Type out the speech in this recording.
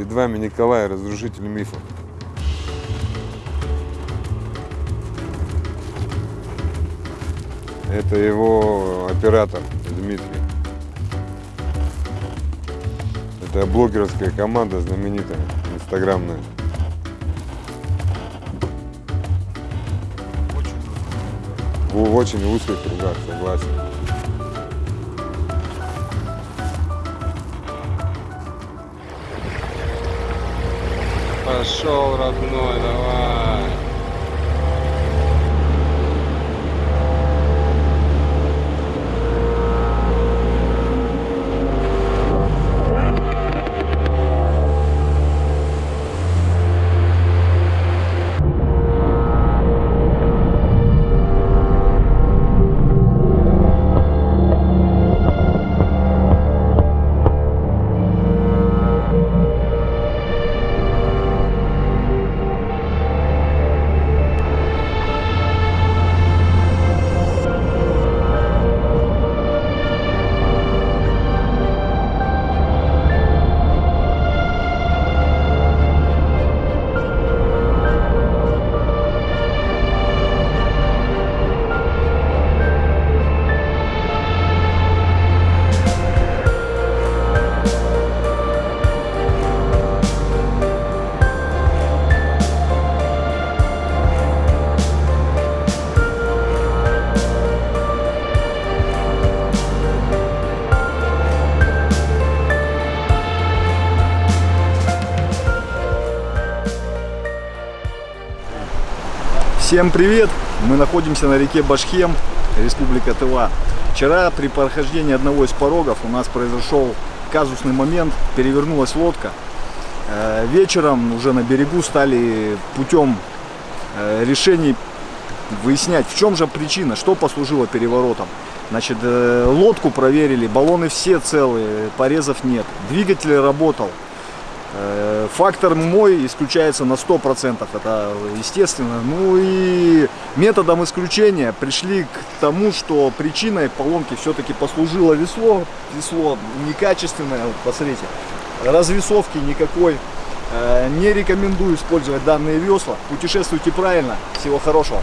Перед вами Николай, разрушитель мифов. Это его оператор Дмитрий. Это блогерская команда знаменитая, инстаграмная. В очень узких кругах, согласен. Пошел, родной, давай. Всем привет! Мы находимся на реке Башхем, Республика Тыва. Вчера при прохождении одного из порогов у нас произошел казусный момент, перевернулась лодка. Э, Вечером уже на берегу стали путем э, решений выяснять, в чем же причина, что послужило переворотом. Значит, э, лодку проверили, баллоны все целые, порезов нет. Двигатель работал. Фактор мой исключается на 100%, это естественно. Ну и методом исключения пришли к тому, что причиной поломки все-таки послужило весло. Весло некачественное, вот посмотрите, развесовки никакой. Э, Не рекомендую использовать данные весла. Путешествуйте правильно. Всего хорошего.